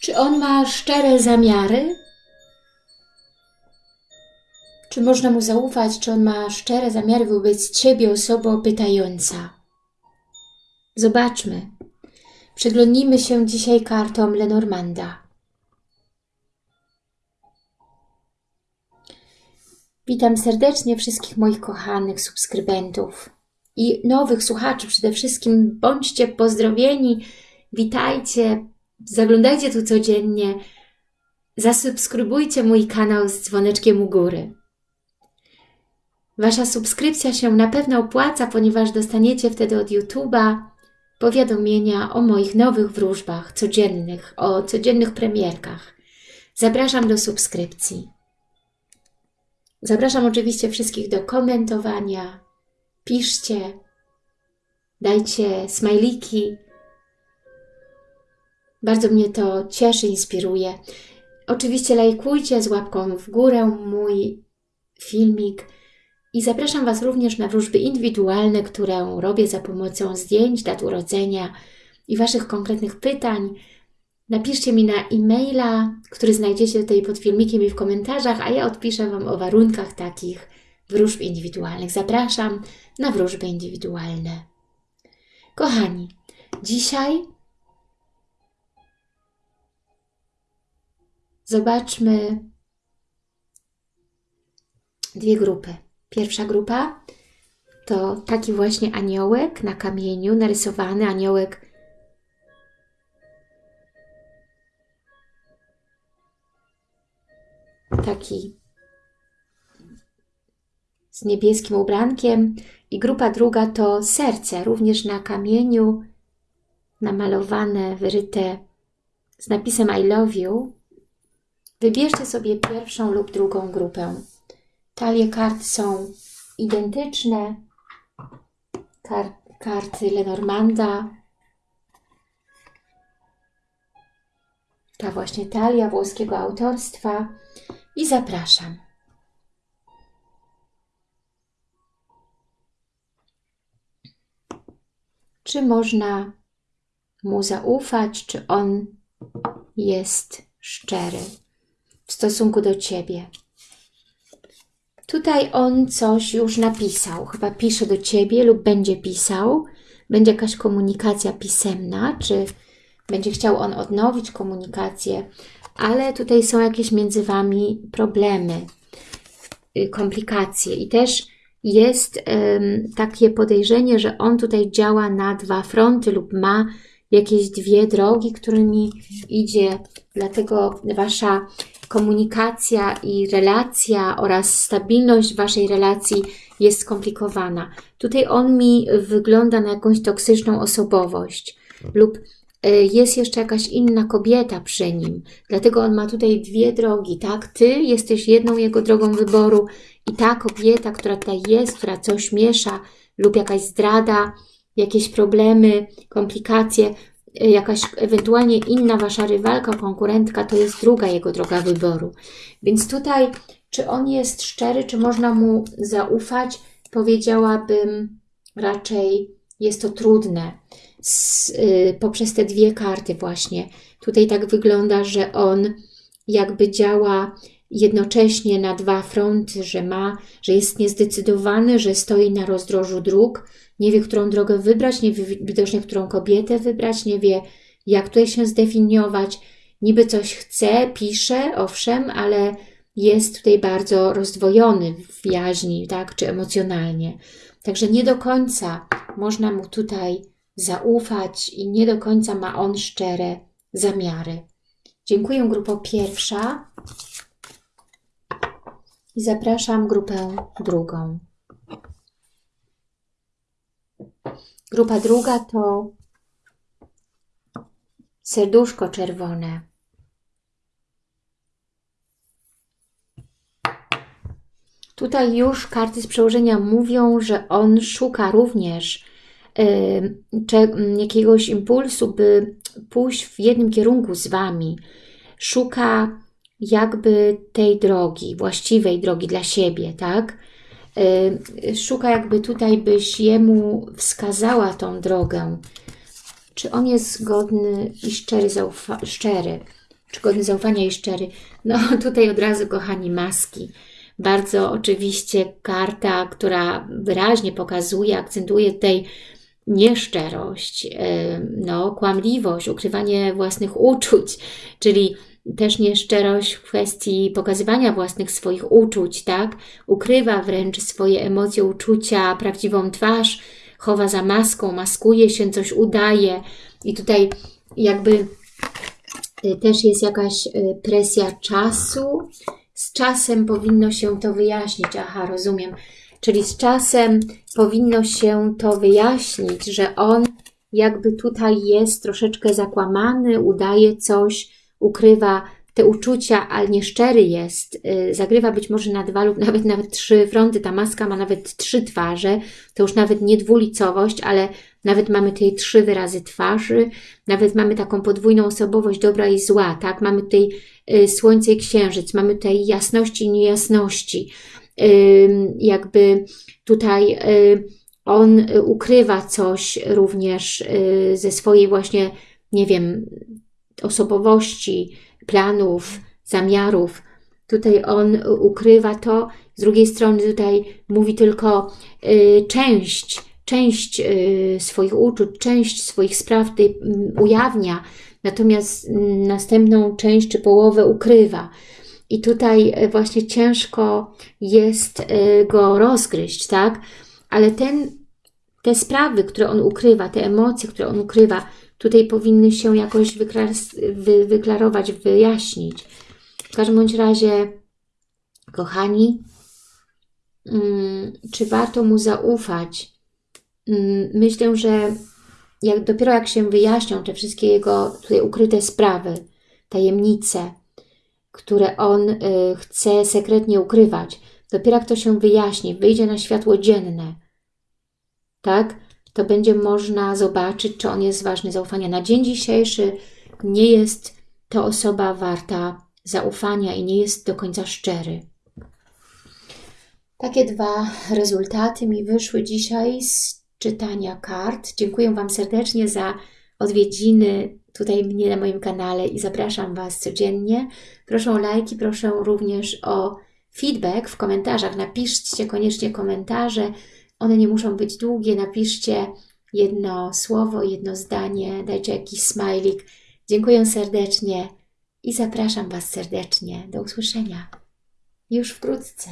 Czy on ma szczere zamiary? Czy można mu zaufać? Czy on ma szczere zamiary wobec Ciebie, osobo pytająca? Zobaczmy. Przyglądnijmy się dzisiaj kartom Lenormanda. Witam serdecznie wszystkich moich kochanych subskrybentów i nowych słuchaczy przede wszystkim. Bądźcie pozdrowieni, witajcie, zaglądajcie tu codziennie, zasubskrybujcie mój kanał z dzwoneczkiem u góry. Wasza subskrypcja się na pewno opłaca, ponieważ dostaniecie wtedy od YouTube'a powiadomienia o moich nowych wróżbach codziennych, o codziennych premierkach. Zapraszam do subskrypcji. Zapraszam oczywiście wszystkich do komentowania. Piszcie, dajcie smajliki. Bardzo mnie to cieszy, inspiruje. Oczywiście lajkujcie z łapką w górę mój filmik i zapraszam Was również na wróżby indywidualne, które robię za pomocą zdjęć, dat urodzenia i Waszych konkretnych pytań. Napiszcie mi na e-maila, który znajdziecie tutaj pod filmikiem i w komentarzach, a ja odpiszę Wam o warunkach takich wróżb indywidualnych. Zapraszam na wróżby indywidualne. Kochani, dzisiaj zobaczmy dwie grupy. Pierwsza grupa to taki właśnie aniołek na kamieniu, narysowany aniołek taki z niebieskim ubrankiem i grupa druga to serce, również na kamieniu namalowane, wyryte z napisem I love you. Wybierzcie sobie pierwszą lub drugą grupę. Talie kart są identyczne. Kar karty Lenormanda. Ta właśnie talia włoskiego autorstwa. I zapraszam. Czy można mu zaufać, czy on jest szczery w stosunku do Ciebie? Tutaj on coś już napisał, chyba pisze do Ciebie lub będzie pisał. Będzie jakaś komunikacja pisemna, czy będzie chciał on odnowić komunikację, ale tutaj są jakieś między Wami problemy, y, komplikacje i też jest um, takie podejrzenie, że on tutaj działa na dwa fronty lub ma jakieś dwie drogi, którymi idzie, dlatego Wasza komunikacja i relacja oraz stabilność Waszej relacji jest skomplikowana. Tutaj on mi wygląda na jakąś toksyczną osobowość lub e, jest jeszcze jakaś inna kobieta przy nim. Dlatego on ma tutaj dwie drogi, tak? Ty jesteś jedną jego drogą wyboru i ta kobieta, która tutaj jest, która coś miesza lub jakaś zdrada, jakieś problemy, komplikacje, jakaś ewentualnie inna Wasza rywalka, konkurentka, to jest druga jego droga wyboru. Więc tutaj, czy on jest szczery, czy można mu zaufać, powiedziałabym raczej jest to trudne y, poprzez te dwie karty właśnie. Tutaj tak wygląda, że on jakby działa jednocześnie na dwa fronty, że ma, że jest niezdecydowany, że stoi na rozdrożu dróg, nie wie, którą drogę wybrać, nie wie widocznie, którą kobietę wybrać, nie wie, jak tutaj się zdefiniować. Niby coś chce, pisze, owszem, ale jest tutaj bardzo rozdwojony w jaźni, tak, czy emocjonalnie. Także nie do końca można mu tutaj zaufać i nie do końca ma on szczere zamiary. Dziękuję grupo pierwsza i zapraszam grupę drugą. Grupa druga to serduszko czerwone. Tutaj już karty z przełożenia mówią, że on szuka również y, jakiegoś impulsu, by pójść w jednym kierunku z Wami. Szuka jakby tej drogi, właściwej drogi dla siebie, tak? Y, szuka jakby tutaj, byś jemu wskazała tą drogę. Czy on jest godny i szczery, szczery. czy godny zaufania i szczery. No tutaj od razu, kochani, maski. Bardzo oczywiście karta, która wyraźnie pokazuje, akcentuje tutaj nieszczerość, no, kłamliwość, ukrywanie własnych uczuć, czyli też nieszczerość w kwestii pokazywania własnych swoich uczuć, tak? Ukrywa wręcz swoje emocje, uczucia, prawdziwą twarz, chowa za maską, maskuje się, coś udaje. I tutaj jakby y, też jest jakaś y, presja czasu, z czasem powinno się to wyjaśnić, aha, rozumiem, czyli z czasem powinno się to wyjaśnić, że on jakby tutaj jest troszeczkę zakłamany, udaje coś, ukrywa te uczucia, ale nieszczery jest, y, zagrywa być może na dwa lub nawet nawet trzy fronty, ta maska ma nawet trzy twarze, to już nawet nie dwulicowość, ale nawet mamy tutaj trzy wyrazy twarzy, nawet mamy taką podwójną osobowość dobra i zła, tak? Mamy tutaj y, słońce i księżyc, mamy tutaj jasności i niejasności, jakby tutaj y, on ukrywa coś również ze swojej właśnie, nie wiem, osobowości, planów, zamiarów. Tutaj on ukrywa to, z drugiej strony tutaj mówi tylko y, część, część y, swoich uczuć, część swoich spraw y, ujawnia, natomiast następną część czy połowę ukrywa. I tutaj y, właśnie ciężko jest y, go rozgryźć, tak? Ale ten, te sprawy, które on ukrywa, te emocje, które on ukrywa, tutaj powinny się jakoś wy wyklarować, wyjaśnić. W każdym bądź razie, kochani, mm, czy warto mu zaufać? Mm, myślę, że jak, dopiero jak się wyjaśnią te wszystkie jego tutaj ukryte sprawy, tajemnice, które on y, chce sekretnie ukrywać, dopiero jak to się wyjaśni, wyjdzie na światło dzienne, tak? To będzie można zobaczyć, czy on jest ważny zaufania. Na dzień dzisiejszy nie jest to osoba warta zaufania i nie jest do końca szczery. Takie dwa rezultaty mi wyszły dzisiaj z czytania kart. Dziękuję Wam serdecznie za odwiedziny tutaj mnie na moim kanale i zapraszam Was codziennie. Proszę o lajki, proszę również o feedback w komentarzach. Napiszcie koniecznie komentarze, one nie muszą być długie. Napiszcie jedno słowo, jedno zdanie, dajcie jakiś smajlik. Dziękuję serdecznie i zapraszam Was serdecznie. Do usłyszenia już wkrótce.